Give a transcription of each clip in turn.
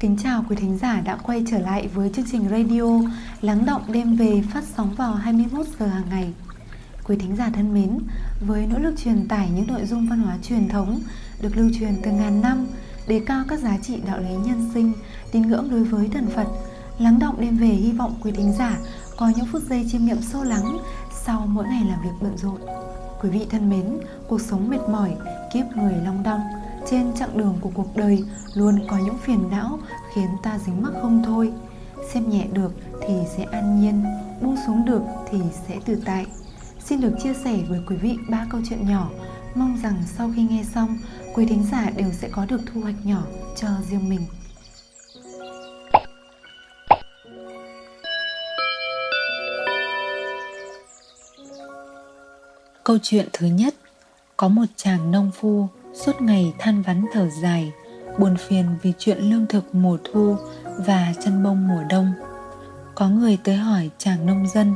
Kính chào quý thính giả đã quay trở lại với chương trình radio Lắng động đêm về phát sóng vào 21 giờ hàng ngày. Quý thính giả thân mến, với nỗ lực truyền tải những nội dung văn hóa truyền thống được lưu truyền từ ngàn năm, đề cao các giá trị đạo lý nhân sinh, tín ngưỡng đối với thần Phật, Lắng động đêm về hy vọng quý thính giả có những phút giây chiêm nghiệm sâu lắng sau mỗi ngày làm việc bận rộn. Quý vị thân mến, cuộc sống mệt mỏi, kiếp người long đong, trên chặng đường của cuộc đời, luôn có những phiền não khiến ta dính mắc không thôi. Xem nhẹ được thì sẽ an nhiên, buông xuống được thì sẽ tự tại. Xin được chia sẻ với quý vị ba câu chuyện nhỏ. Mong rằng sau khi nghe xong, quý thính giả đều sẽ có được thu hoạch nhỏ cho riêng mình. Câu chuyện thứ nhất. Có một chàng nông phu suốt ngày than vắn thở dài, buồn phiền vì chuyện lương thực mùa thu và chăn bông mùa đông. Có người tới hỏi chàng nông dân,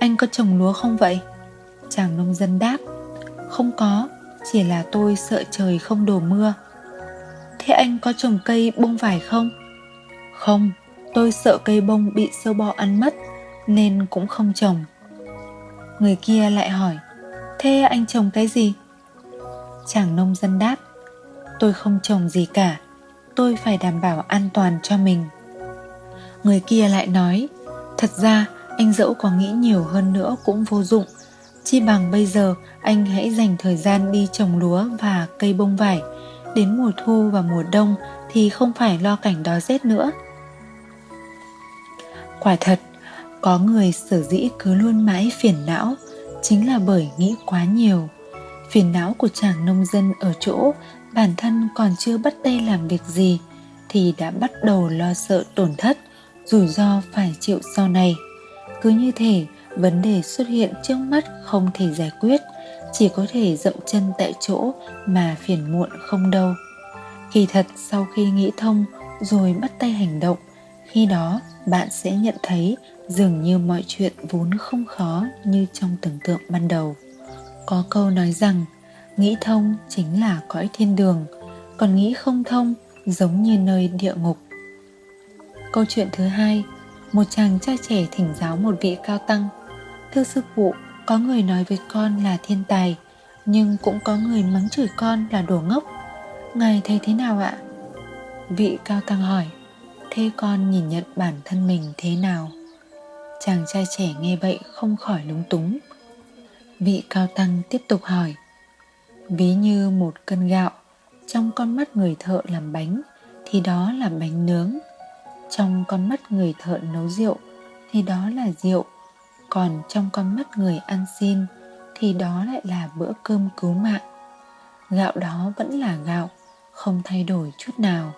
anh có trồng lúa không vậy? Chàng nông dân đáp, không có, chỉ là tôi sợ trời không đổ mưa. Thế anh có trồng cây bông vải không? Không, tôi sợ cây bông bị sâu bọ ăn mất, nên cũng không trồng. Người kia lại hỏi, thế anh trồng cái gì? Chàng nông dân đáp, tôi không trồng gì cả, tôi phải đảm bảo an toàn cho mình. Người kia lại nói, thật ra, anh dẫu có nghĩ nhiều hơn nữa cũng vô dụng. Chi bằng bây giờ, anh hãy dành thời gian đi trồng lúa và cây bông vải. Đến mùa thu và mùa đông thì không phải lo cảnh đói rét nữa. Quả thật, có người sở dĩ cứ luôn mãi phiền não chính là bởi nghĩ quá nhiều phiền não của chàng nông dân ở chỗ bản thân còn chưa bắt tay làm việc gì thì đã bắt đầu lo sợ tổn thất, rủi ro phải chịu sau này. Cứ như thể vấn đề xuất hiện trước mắt không thể giải quyết, chỉ có thể dậm chân tại chỗ mà phiền muộn không đâu. Kỳ thật, sau khi nghĩ thông rồi bắt tay hành động, khi đó bạn sẽ nhận thấy dường như mọi chuyện vốn không khó như trong tưởng tượng ban đầu có câu nói rằng, nghĩ thông chính là cõi thiên đường, còn nghĩ không thông giống như nơi địa ngục. Câu chuyện thứ hai, một chàng trai trẻ thỉnh giáo một vị cao tăng. Thưa sư phụ, có người nói với con là thiên tài, nhưng cũng có người mắng chửi con là đồ ngốc. Ngài thấy thế nào ạ? Vị cao tăng hỏi, thế con nhìn nhận bản thân mình thế nào? Chàng trai trẻ nghe vậy không khỏi lúng túng vị cao tăng tiếp tục hỏi, ví như một cân gạo, trong con mắt người thợ làm bánh thì đó là bánh nướng, trong con mắt người thợ nấu rượu thì đó là rượu, còn trong con mắt người ăn xin thì đó lại là bữa cơm cứu mạng. Gạo đó vẫn là gạo, không thay đổi chút nào.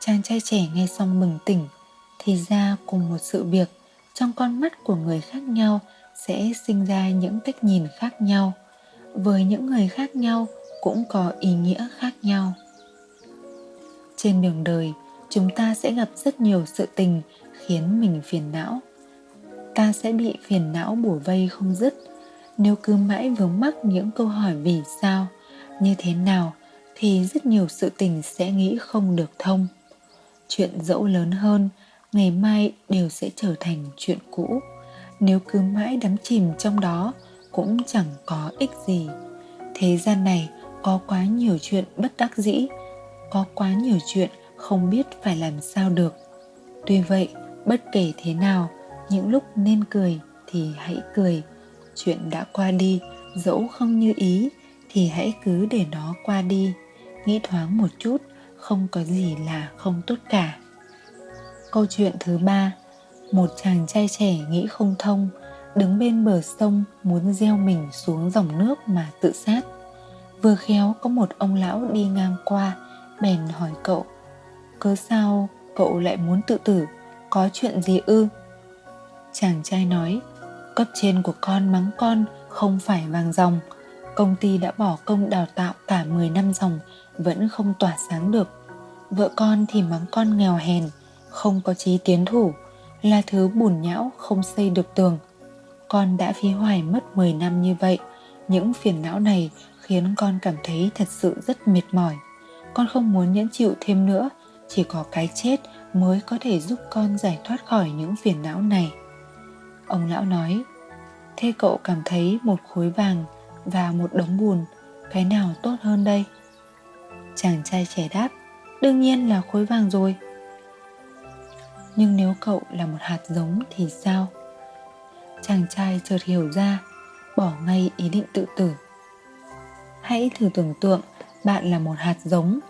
Chàng trai trẻ nghe xong mừng tỉnh, thì ra cùng một sự việc trong con mắt của người khác nhau sẽ sinh ra những cách nhìn khác nhau. Với những người khác nhau cũng có ý nghĩa khác nhau. Trên đường đời, chúng ta sẽ gặp rất nhiều sự tình khiến mình phiền não. Ta sẽ bị phiền não bủa vây không dứt. Nếu cứ mãi vướng mắc những câu hỏi vì sao, như thế nào thì rất nhiều sự tình sẽ nghĩ không được thông. Chuyện dẫu lớn hơn, ngày mai đều sẽ trở thành chuyện cũ nếu cứ mãi đắm chìm trong đó, cũng chẳng có ích gì. Thế gian này có quá nhiều chuyện bất đắc dĩ, có quá nhiều chuyện không biết phải làm sao được. Tuy vậy, bất kể thế nào, những lúc nên cười thì hãy cười. Chuyện đã qua đi, dẫu không như ý, thì hãy cứ để nó qua đi. Nghĩ thoáng một chút, không có gì là không tốt cả. Câu chuyện thứ ba một chàng trai trẻ nghĩ không thông, đứng bên bờ sông muốn gieo mình xuống dòng nước mà tự sát. Vừa khéo có một ông lão đi ngang qua, bèn hỏi cậu, cớ sao cậu lại muốn tự tử? Có chuyện gì ư? Chàng trai nói, cấp trên của con mắng con không phải vàng dòng. Công ty đã bỏ công đào tạo cả 10 năm dòng, vẫn không tỏa sáng được. Vợ con thì mắng con nghèo hèn, không có chí tiến thủ là thứ bùn nhão không xây được tường. Con đã phí hoài mất 10 năm như vậy. Những phiền não này khiến con cảm thấy thật sự rất mệt mỏi. Con không muốn nhẫn chịu thêm nữa. Chỉ có cái chết mới có thể giúp con giải thoát khỏi những phiền não này. Ông lão nói, thế cậu cảm thấy một khối vàng và một đống bùn, cái nào tốt hơn đây? Chàng trai trẻ đáp, đương nhiên là khối vàng rồi nhưng nếu cậu là một hạt giống thì sao? Chàng trai chợt hiểu ra, bỏ ngay ý định tự tử. Hãy thử tưởng tượng bạn là một hạt giống.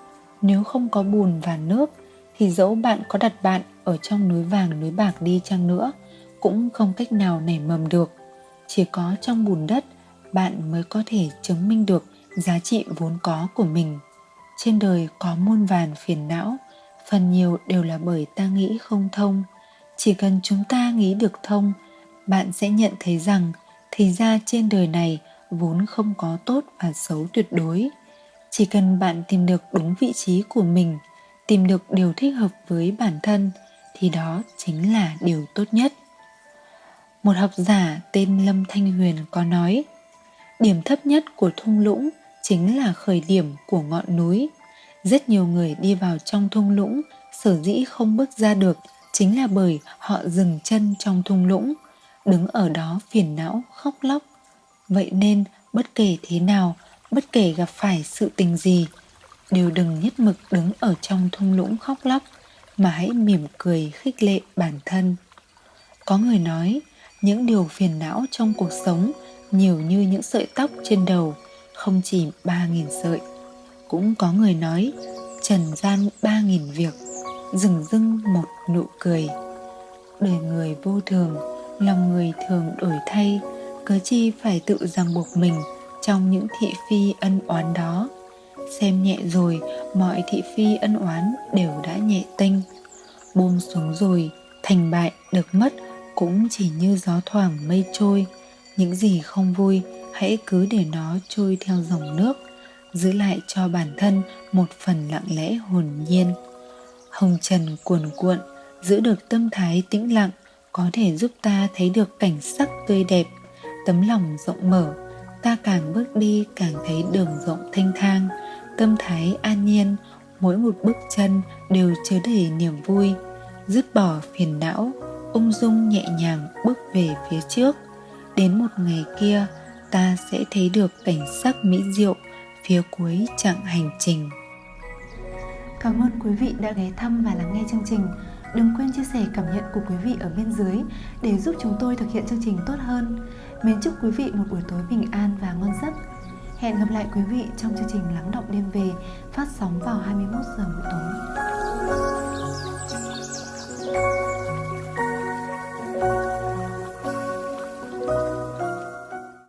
Nếu không có bùn và nước, thì dẫu bạn có đặt bạn ở trong núi vàng, núi bạc đi chăng nữa, cũng không cách nào nảy mầm được. Chỉ có trong bùn đất, bạn mới có thể chứng minh được giá trị vốn có của mình. Trên đời có muôn vàn phiền não phần nhiều đều là bởi ta nghĩ không thông. Chỉ cần chúng ta nghĩ được thông, bạn sẽ nhận thấy rằng thì ra trên đời này vốn không có tốt và xấu tuyệt đối. Chỉ cần bạn tìm được đúng vị trí của mình, tìm được điều thích hợp với bản thân, thì đó chính là điều tốt nhất. Một học giả tên lâm thanh huyền có nói, điểm thấp nhất của thung lũng chính là khởi điểm của ngọn núi rất nhiều người đi vào trong thung lũng, sở dĩ không bước ra được chính là bởi họ dừng chân trong thung lũng, đứng ở đó phiền não, khóc lóc. Vậy nên, bất kể thế nào, bất kể gặp phải sự tình gì, đều đừng nhất mực đứng ở trong thung lũng khóc lóc, mà hãy mỉm cười khích lệ bản thân. Có người nói, những điều phiền não trong cuộc sống, nhiều như những sợi tóc trên đầu, không chỉ ba nghìn sợi cũng có người nói, trần gian ba nghìn việc dừng dưng một nụ cười. Đời người vô thường, lòng người thường đổi thay, cớ chi phải tự ràng buộc mình trong những thị phi ân oán đó. Xem nhẹ rồi, mọi thị phi ân oán đều đã nhẹ tênh buông xuống rồi, thành bại được mất cũng chỉ như gió thoảng mây trôi. Những gì không vui, hãy cứ để nó trôi theo dòng nước giữ lại cho bản thân một phần lặng lẽ hồn nhiên. Hồng trần cuồn cuộn, giữ được tâm thái tĩnh lặng, có thể giúp ta thấy được cảnh sắc tươi đẹp, tấm lòng rộng mở. Ta càng bước đi càng thấy đường rộng thanh thang, tâm thái an nhiên, mỗi một bước chân đều chứa đầy niềm vui. Dứt bỏ phiền não, ung dung nhẹ nhàng bước về phía trước. Đến một ngày kia, ta sẽ thấy được cảnh sắc mỹ diệu phía cuối chặng hành trình. Cảm ơn quý vị đã ghé thăm và lắng nghe chương trình. Đừng quên chia sẻ cảm nhận của quý vị ở bên dưới để giúp chúng tôi thực hiện chương trình tốt hơn. Mến chúc quý vị một buổi tối bình an và ngon giấc. Hẹn gặp lại quý vị trong chương trình lắng động đêm về phát sóng vào 21 giờ mỗi tối.